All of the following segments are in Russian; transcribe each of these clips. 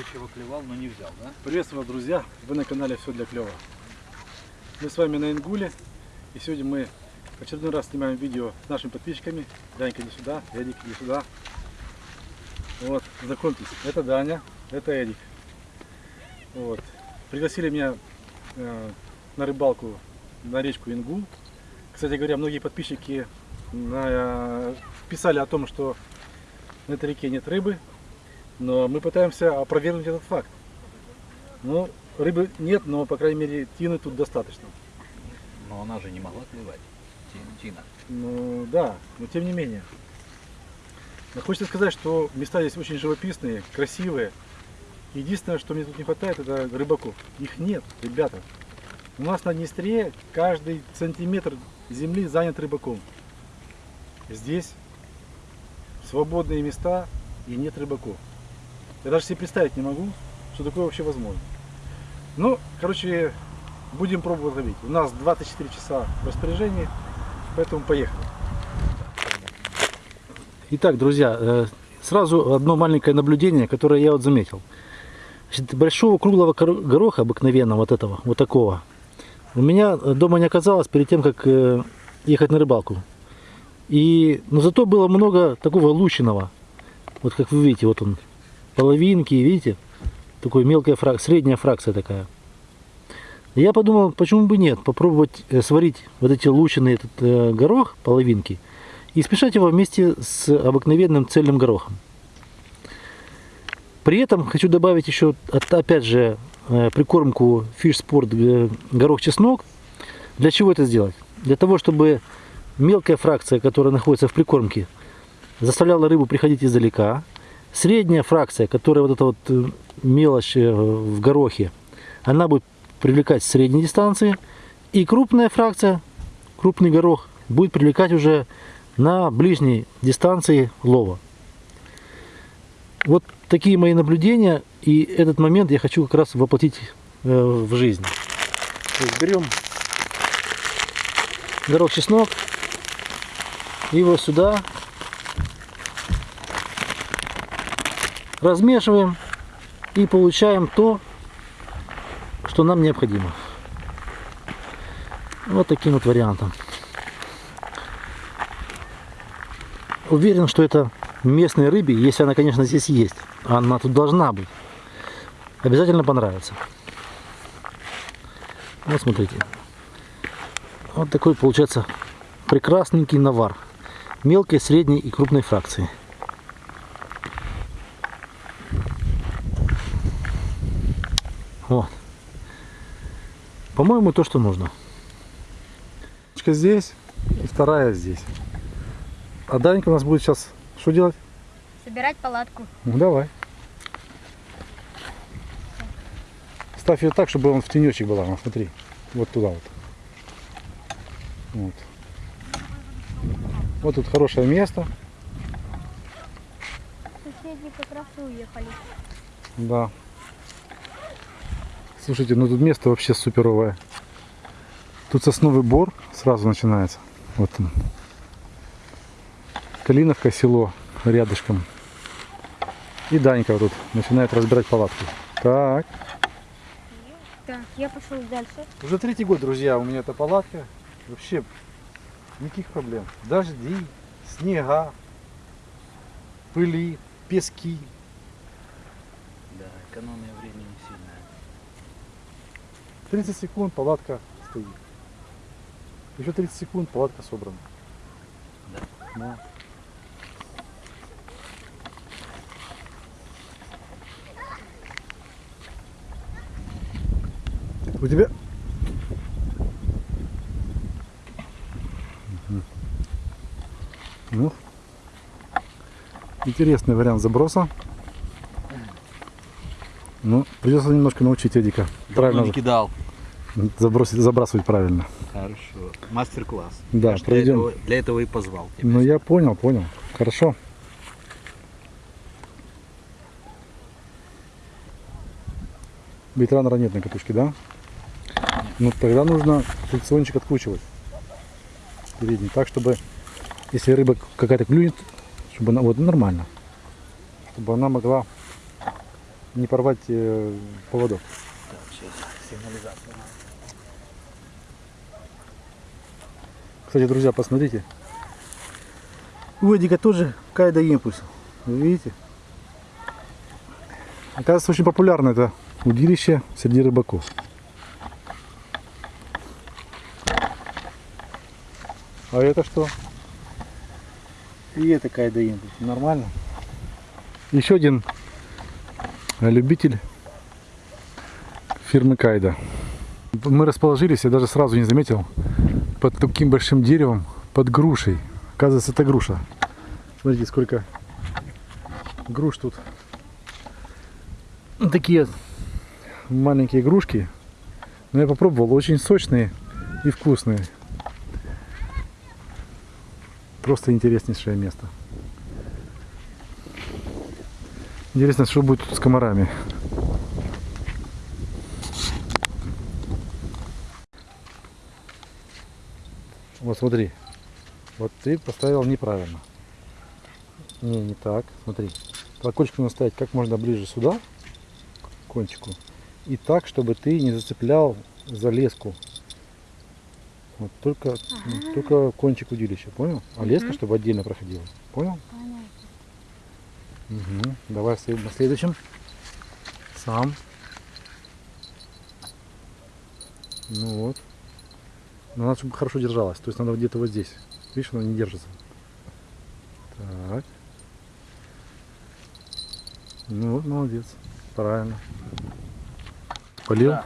устойчиво клевал, но не взял, да? Приветствую вас, друзья! Вы на канале Все для клёва. Мы с вами на Ингуле. И сегодня мы очередной раз снимаем видео с нашими подписчиками. Данька, иди сюда. Эдик, иди сюда. Вот, знакомьтесь. Это Даня, это Эдик. Вот. Пригласили меня э, на рыбалку на речку Ингул. Кстати говоря, многие подписчики на- писали о том, что на этой реке нет рыбы, но мы пытаемся опровергнуть этот факт. Ну, рыбы нет, но, по крайней мере, тины тут достаточно. Но она же не могла. Ти- Тина. Ну, да, но тем не менее. Но хочется сказать, что места здесь очень живописные, красивые. Единственное, что мне тут не хватает, это рыбаков. Их нет, ребята. У нас на Днестре каждый сантиметр земли занят рыбаком. Здесь свободные места и нет рыбаков. Я даже себе представить не могу, что такое вообще возможно. Ну, короче, будем пробовать ловить. У нас 24 часа в распоряжении, поэтому поехали. Итак, друзья, э, сразу одно маленькое наблюдение, которое я вот заметил. Значит, большого круглого гороха обыкновенного, вот этого, вот такого, у меня дома не оказалось перед тем, как э, ехать на рыбалку. И, но зато было много такого лучиного. Вот как вы видите, вот он, половинки, видите? Такой мелкая фракция, средняя фракция такая. Я подумал, почему бы нет, попробовать э, сварить вот эти лучины, этот э, горох, половинки, и смешать его вместе с обыкновенным цельным горохом. При этом хочу добавить еще, опять же, э, прикормку Fish Sport э, горох-чеснок. Для чего это сделать? Для того, чтобы мелкая фракция, которая находится в прикормке, заставляла рыбу приходить издалека. Средняя фракция, которая вот эта вот э, мелочь э, в горохе, она будет привлекать с средней дистанции. И крупная фракция, крупный горох, будет привлекать уже на ближней дистанции лова. Вот такие мои наблюдения. И этот момент я хочу как раз воплотить э, в жизнь. Берем горох чеснок, его сюда, размешиваем и получаем то, что нам необходимо. Вот таким вот вариантом. Уверен, что это местной рыбе, если она, конечно, здесь есть, она тут должна быть, обязательно понравится. Вот смотрите. Вот такой получается прекрасненький навар. Мелкой, средней и крупной фракции. Вот. По-моему, то, что нужно. Здесь и вторая здесь. А Данька у нас будет сейчас что делать? Собирать палатку. Ну, давай. Ставь ее так, чтобы он в тенечек была. Ну, смотри. Вот туда вот. Вот. Вот тут хорошее место. Соседи как раз уехали. Да. Слушайте, ну тут место вообще суперовое. Тут сосновый бор сразу начинается. Вот он. Калиновка село рядышком. И Данька вот тут начинает разбирать палатку. Так. Так, я пошел дальше. Уже третий год, друзья, у меня эта палатка. Вообще никаких проблем. Дожди, снега, пыли, пески. Да, экономия. 30 секунд палатка стоит. Еще 30 секунд палатка собрана. Да. Да. У тебя... Мгм. Ну, интересный вариант заброса. Ну, придется немножко научить Эдика. Правильно не кидал. Забросить, забрасывать правильно. Хорошо. Мастер-класс. Да, Я для этого, для этого и позвал тебя. Ну я понял, понял. Хорошо. Ветранера нет на катушке, да? Ну тогда нужно фрикциончик откручивать. Передний. Так, чтобы если рыба какая-то клюнет, чтобы она вот нормально. Чтобы она могла не порвать э, поводок. Сигнализация. Кстати, друзья, посмотрите. У Эдика тоже кайда импульс. Вы видите? Оказывается, очень популярно это удилище среди рыбаков. А это что? И это кайда импульс. Нормально. Еще один любитель фирмы Кайда. Мы расположились, я даже сразу не заметил, под таким большим деревом, под грушей. Оказывается, это груша. Смотрите, сколько груш тут. Такие маленькие игрушки. Но я попробовал, очень сочные и вкусные. Просто интереснейшее место. Интересно, что будет тут с комарами. Смотри. Вот ты поставил неправильно. Не, не так. Смотри. Колокольчик нужно ставить как можно ближе сюда, к кончику. И так, чтобы ты не зацеплял за леску. Вот только, ну, только кончик удилища, понял? А леска, Мгм. чтобы отдельно проходила. Понял? Понятно. Угу. Давай на следующем. Сам. Ну вот. Но надо, чтобы хорошо держалась. То есть надо где-то вот здесь. Видишь, она не держится. Так. Ну вот, молодец. Правильно. Полил? Да.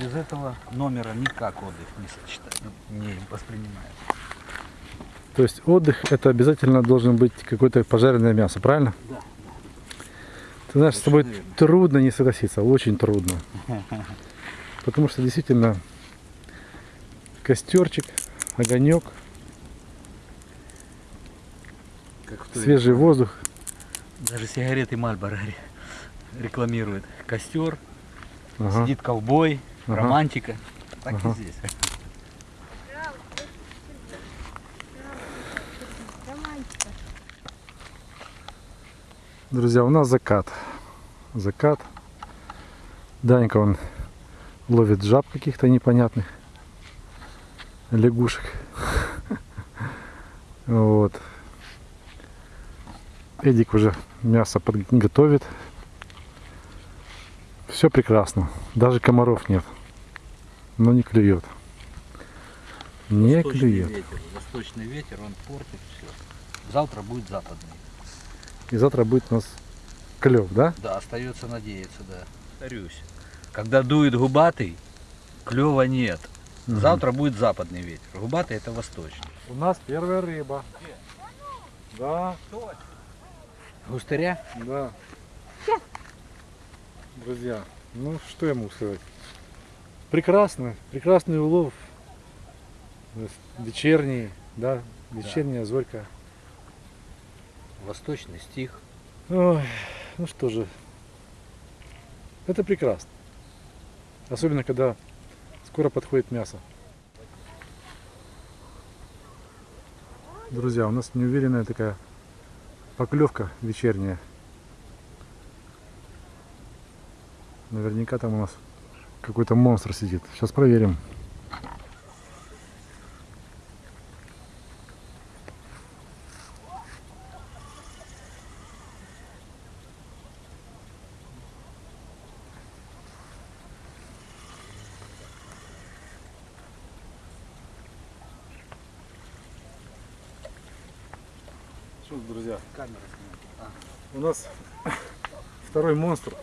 Без этого номера никак отдых не сочетать, ну, не воспринимается. То есть отдых это обязательно должен быть какое-то пожаренное мясо, правильно? Да. Ты знаешь, с тобой верно. трудно не согласиться, очень трудно. Потому что действительно костерчик, огонек, Как в свежий воздух. Даже сигареты Мальборо рекламирует. Костер, Ага. сидит ковбой, Ага. романтика. Так Ага. и здесь. Друзья, у нас закат. Закат. Данька он ловит жаб каких-то непонятных. Лягушек. Вот. Эдик уже мясо подготовит. Все прекрасно. Даже комаров нет. Но не клюет. Не Восточный клюет. ветер. Восточный ветер, он портит все. Завтра будет западный. И завтра будет у нас клев, да? Да, остается надеяться, да. Повторюсь. Когда дует губатый, клева нет. Мгм. Завтра будет западный ветер. Губатый это восточный. У нас первая рыба. Да, Густыря? да. Друзья, ну что я могу сказать? Прекрасно, прекрасный улов. Вечерний, да, вечерняя зорька. Восточный стих. Ой, ну что же, это прекрасно. Особенно, когда скоро подходит мясо. Друзья, у нас неуверенная такая поклевка вечерняя. Наверняка там у нас какой-то монстр сидит. Сейчас проверим. Что, друзья, Камера у нас второй монстр.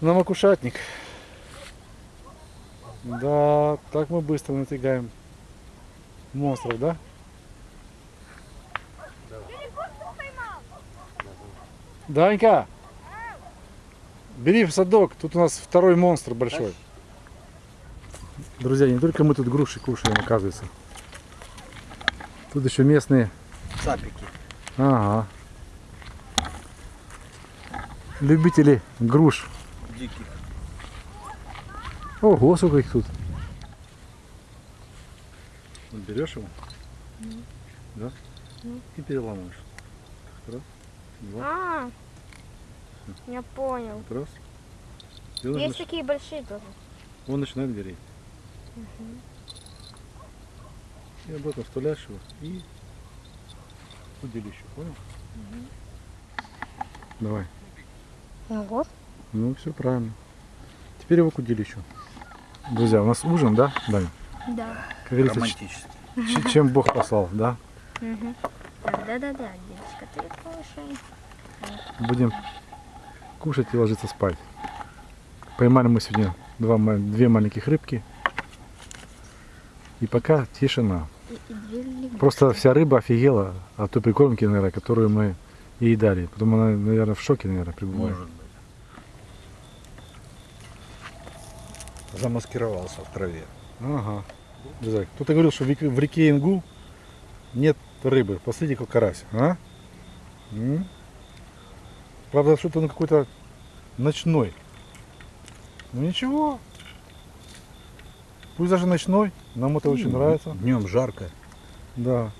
На макушатник. Да, так мы быстро натягаем монстров, да? Данька! Бери в садок, тут у нас второй монстр большой. Друзья, не только мы тут груши кушаем, оказывается. Тут еще местные. Цапики. Ага. Любители груш. Диких. Ого, сколько их тут. Берешь его, да? Ну. И переламываешь. Раз, два, А, я понял. раз. И он, Есть такие большие тоже. он начинает гореть. И обратно вставляешь его и в удилище, понял? Давай. Ого. Ну, все правильно. Теперь его к удилищу. Друзья, у нас ужин, да, Даня? Да. Как говорится, Романтически. чем Бог послал, да? Да-да-да, девочка, ты кушай. Будем кушать и ложиться спать. Поймали мы сегодня два, две маленьких рыбки. И пока тишина. Просто вся рыба офигела от той прикормки, наверное, которую мы ей дали. Потом она, наверное, в шоке, наверное, пребывает. Может быть. Замаскировался в траве. Ага. Кто-то говорил, что в реке, Ингу нет рыбы. Посмотрите, какой карась. А? М? Правда, что-то он какой-то ночной. Ну ничего. Пусть даже ночной. Нам это очень нравится. Днем жарко. Да.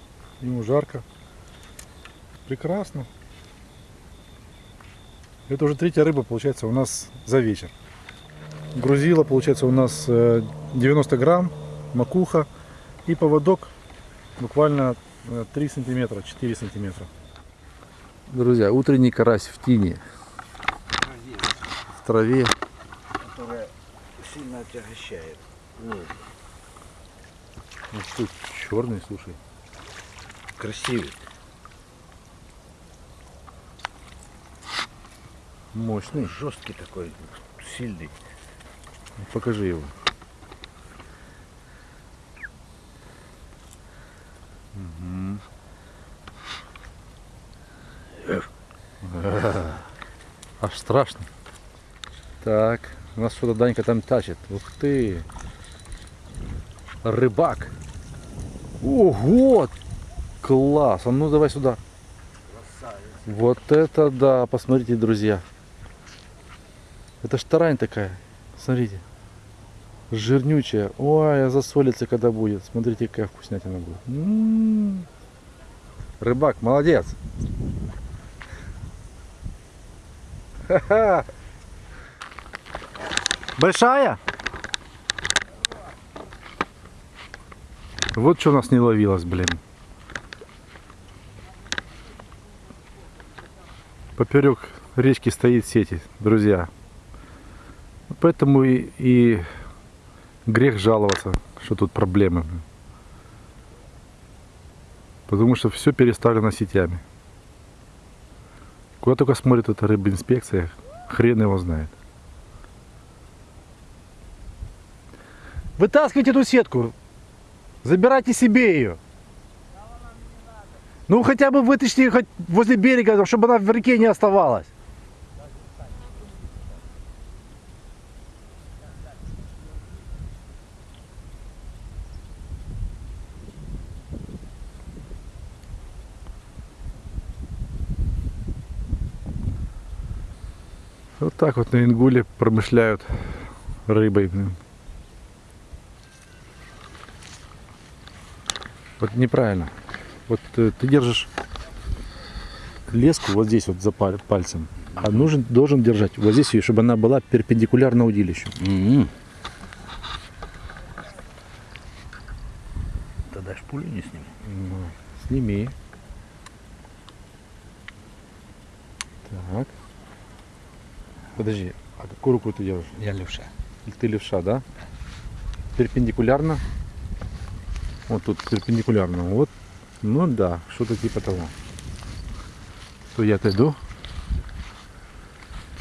Ему жарко. Прекрасно. Это уже третья рыба, получается, у нас за вечер. Грузила, получается, у нас э, 90 грамм, макуха и поводок буквально э, 3 сантиметра, 4 сантиметра. Друзья, утренний карась в тине, в траве. Которая сильно отягощает. Ну, что, черный, слушай. Красивый. Мощный. Жесткий такой, сильный. Покажи его. А, Аж страшно. Так, у нас что-то Данька там тащит. Ух ты. Рыбак. Ого! Класс! А ну давай сюда. Вот это да, посмотрите, друзья. Это ж тарань такая. Смотрите. Жирнючая. Ой, засолится когда будет. Смотрите, какая вкуснятина будет. М. Рыбак, молодец. Ха-ха. Большая? Вот что у нас не ловилось, блин. Поперек речки стоит сети, друзья. Поэтому и, и грех жаловаться, что тут проблемы. Потому что все переставлено сетями. Куда только смотрит эта рыбинспекция, хрен его знает. Вытаскивайте эту сетку. Забирайте себе ее. Ну хотя бы вытащите хоть возле берега, чтобы она в реке не оставалась. Вот так вот на Ингуле промышляют рыбой. блин. Вот неправильно. Вот э, ты держишь леску вот здесь вот за паль- пальцем, а нужен, должен держать вот здесь ее, чтобы она была перпендикулярно удилищу. М-м. Тогда ж пулю не сниму. Ну, сними. Так. Подожди, а какую руку ты держишь? Я левша. Или Ты левша, да? Перпендикулярно. Вот тут перпендикулярно. Вот. Ну да, что-то типа того. То я отойду.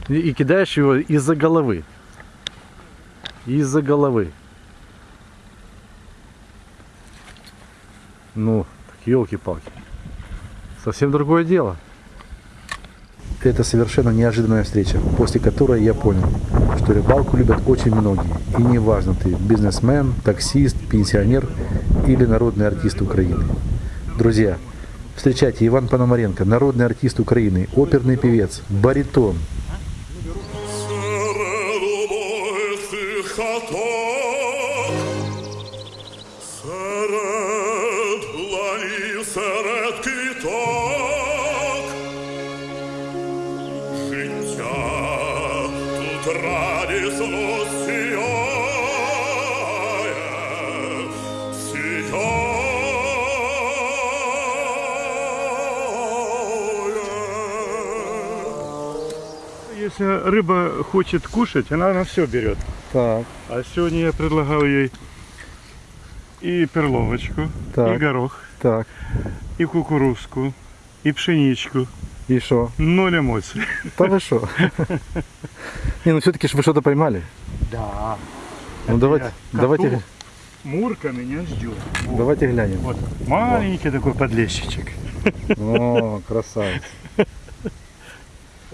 И, и кидаешь его из-за головы. Из-за головы. Ну, елки-палки. Совсем другое дело. Это совершенно неожиданная встреча, после которой я понял, что рыбалку любят очень многие. И неважно, ты бизнесмен, таксист, пенсионер или народный артист Украины. Друзья, встречайте Иван Пономаренко, народный артист Украины, оперный певец, баритон, Если рыба хочет кушать, она на все берет. Так, А сегодня я предлагал ей и перловочку, Так. и горох, так. и кукурузку, и пшеничку. И что? Ноль эмоций. Да вы что? Не, ну все-таки вы что-то поймали. Да. Ну давайте, давайте, Мурка меня ждет. Давайте глянем. Вот маленький такой подлещичек. О, красавец.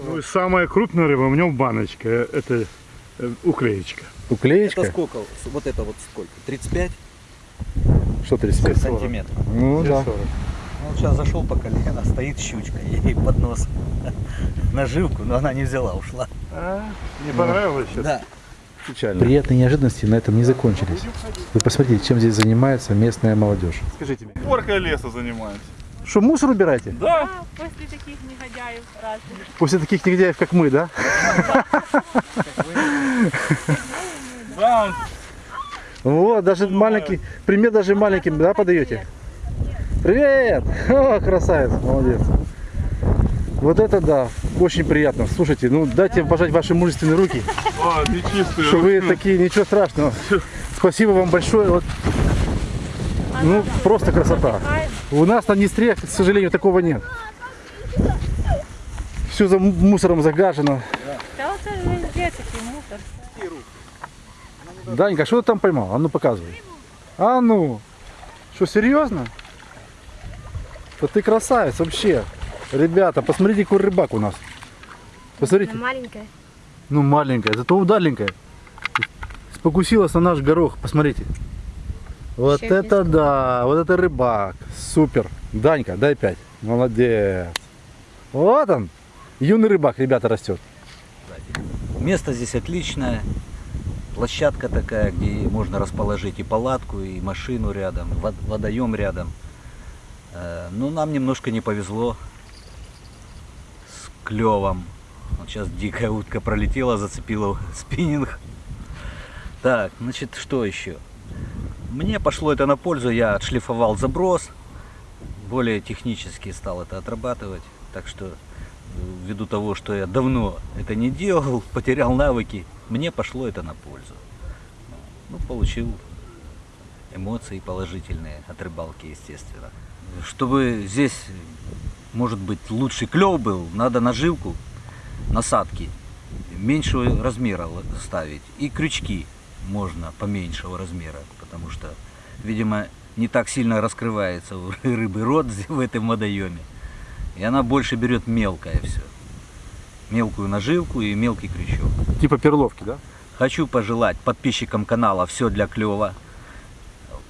Ну, и самая крупная рыба у него баночка. э, Это э, уклеечка. Уклеечка? Это сколько? Вот это вот сколько? 35 Что 35? сантиметров. Ну да. Он сейчас зашел по колено, стоит щучка, ей под нос наживку, но она не взяла, ушла. А, не понравилось сейчас? Да. Печально. Приятные неожиданности на этом не закончились. Вы посмотрите, чем здесь занимается местная молодежь. Скажите мне. Уборкой леса занимаемся. Что, мусор убираете? Да. После таких негодяев разных. После таких негодяев, как мы, да? Да. Вот, даже маленький, пример даже маленьким, да, подаете? Привет! О, красавец, молодец. Вот это да, очень приятно. Слушайте, ну дайте пожать ваши мужественные руки, А, ты чистый. что вы такие, ничего страшного. Спасибо вам большое. Вот, ну, просто красота. У нас на Днестре, к сожалению, такого нет. Все за мусором загажено. Да вот везде мусор. Данька, что ты там поймал? А ну показывай. А ну. Что, серьезно? Да ты красавец вообще. Ребята, посмотрите, какой рыбак у нас. Посмотрите. Маленькая. Ну, маленькая, зато удаленькая. Спокусилась на наш горох, посмотрите. Вот Вообще это да, вот это рыбак. Супер. Данька, дай пять. Молодец. Вот он. Юный рыбак, ребята, растет. Место здесь отличное. Площадка такая, где можно расположить и палатку, и машину рядом, вод- водоем рядом. Э, Ну, нам немножко не повезло с клевом. Вот сейчас дикая утка пролетела, зацепила спиннинг. Так, значит, что еще? Мне пошло это на пользу, я отшлифовал заброс, более технически стал это отрабатывать. Так что, э, ввиду того, что я давно это не делал, потерял навыки, мне пошло это на пользу. Ну, получил эмоции положительные от рыбалки, естественно. Чтобы здесь, может быть, лучший клев был, надо наживку, насадки меньшего размера ставить. И крючки можно поменьшего размера, потому что, видимо, не так сильно раскрывается у рыбы рот в этом водоеме. И она больше берет мелкое все. Мелкую наживку и мелкий крючок. Типа перловки, да? Хочу пожелать подписчикам канала все для клева.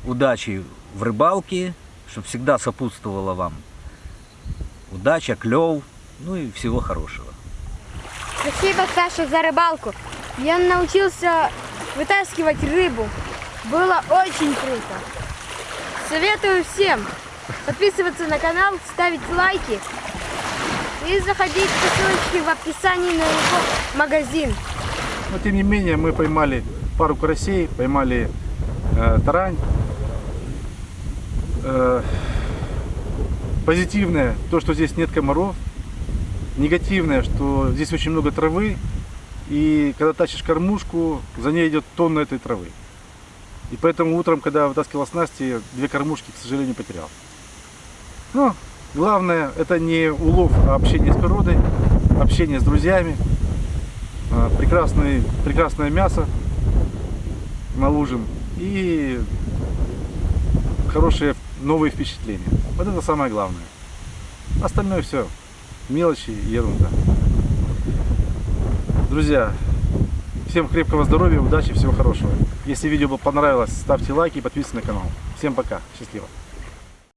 Удачи в рыбалке, чтобы всегда сопутствовала вам удача, клев, ну и всего хорошего. Спасибо, Саша, за рыбалку. Я научился вытаскивать рыбу. Было очень круто. Советую всем подписываться на канал, ставить лайки и заходить по ссылочке в описании на его магазин. Но тем не менее мы поймали пару карасей, поймали э, тарань. Э, позитивное то, что здесь нет комаров. Негативное, что здесь очень много травы. И когда тащишь кормушку, за ней идет тонна этой травы. И поэтому утром, когда вытаскивал снасти, две кормушки, к сожалению, потерял. Но главное, это не улов, а общение с природой, общение с друзьями. А, прекрасный, прекрасное мясо наложим и хорошие новые впечатления. Вот это самое главное. Остальное все мелочи и ерунда. Друзья, всем крепкого здоровья, удачи, всего хорошего. Если видео понравилось, ставьте лайки и подписывайтесь на канал. Всем пока, счастливо.